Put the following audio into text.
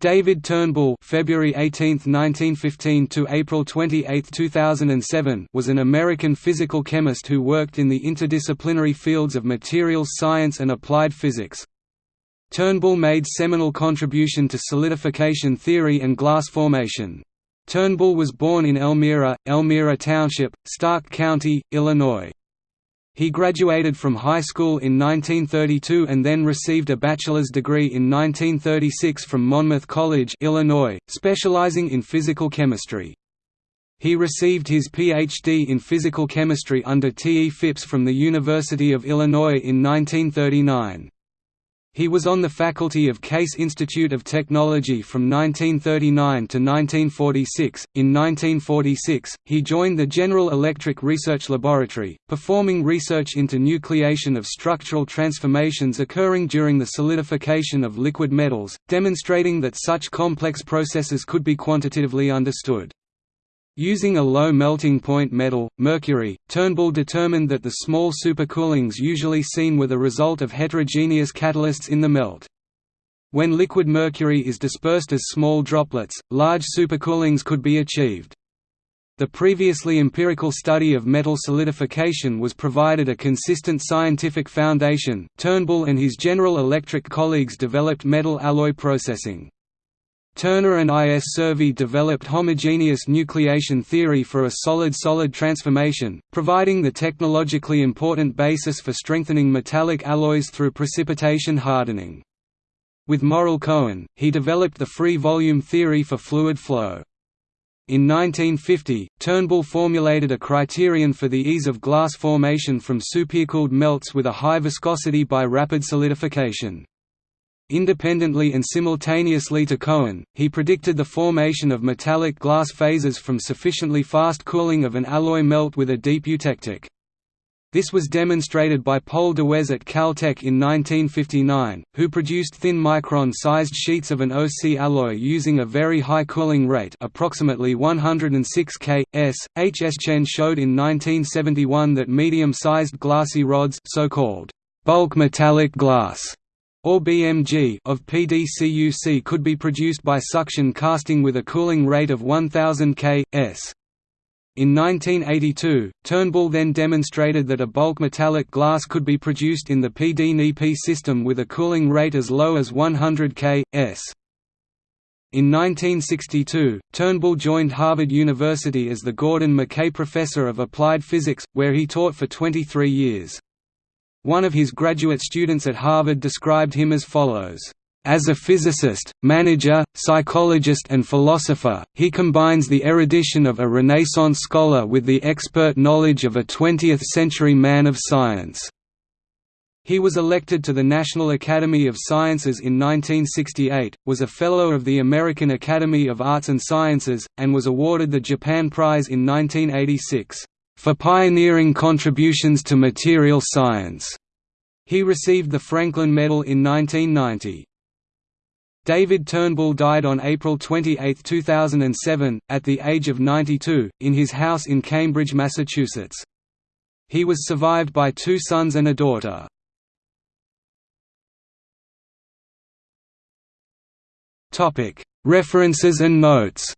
David Turnbull February 18, 1915 to April 28, 2007 was an American physical chemist who worked in the interdisciplinary fields of materials science and applied physics. Turnbull made seminal contribution to solidification theory and glass formation. Turnbull was born in Elmira, Elmira Township, Stark County, Illinois. He graduated from high school in 1932 and then received a bachelor's degree in 1936 from Monmouth College Illinois, specializing in physical chemistry. He received his Ph.D. in physical chemistry under T. E. Phipps from the University of Illinois in 1939. He was on the faculty of Case Institute of Technology from 1939 to 1946. In 1946, he joined the General Electric Research Laboratory, performing research into nucleation of structural transformations occurring during the solidification of liquid metals, demonstrating that such complex processes could be quantitatively understood. Using a low melting point metal, mercury, Turnbull determined that the small supercoolings usually seen were the result of heterogeneous catalysts in the melt. When liquid mercury is dispersed as small droplets, large supercoolings could be achieved. The previously empirical study of metal solidification was provided a consistent scientific foundation. Turnbull and his General Electric colleagues developed metal alloy processing. Turner and I. S. Survey developed homogeneous nucleation theory for a solid-solid transformation, providing the technologically important basis for strengthening metallic alloys through precipitation hardening. With Morrel Cohen, he developed the free volume theory for fluid flow. In 1950, Turnbull formulated a criterion for the ease of glass formation from supercooled melts with a high viscosity by rapid solidification. Independently and simultaneously to Cohen, he predicted the formation of metallic glass phases from sufficiently fast cooling of an alloy melt with a deep eutectic. This was demonstrated by Pol Duwez at Caltech in 1959, who produced thin micron-sized sheets of an OC alloy using a very high cooling rate approximately 106 K. S. H. S. Chen showed in 1971 that medium-sized glassy rods so-called bulk metallic glass or BMG of PDCUC could be produced by suction casting with a cooling rate of 1000 K. S. In 1982, Turnbull then demonstrated that a bulk metallic glass could be produced in the PDNP system with a cooling rate as low as 100 K. S. In 1962, Turnbull joined Harvard University as the Gordon McKay Professor of Applied Physics, where he taught for 23 years. One of his graduate students at Harvard described him as follows. As a physicist, manager, psychologist and philosopher, he combines the erudition of a Renaissance scholar with the expert knowledge of a 20th-century man of science. He was elected to the National Academy of Sciences in 1968, was a Fellow of the American Academy of Arts and Sciences, and was awarded the Japan Prize in 1986 for pioneering contributions to material science. He received the Franklin Medal in 1990. David Turnbull died on April 28, 2007, at the age of 92, in his house in Cambridge, Massachusetts. He was survived by two sons and a daughter. References and notes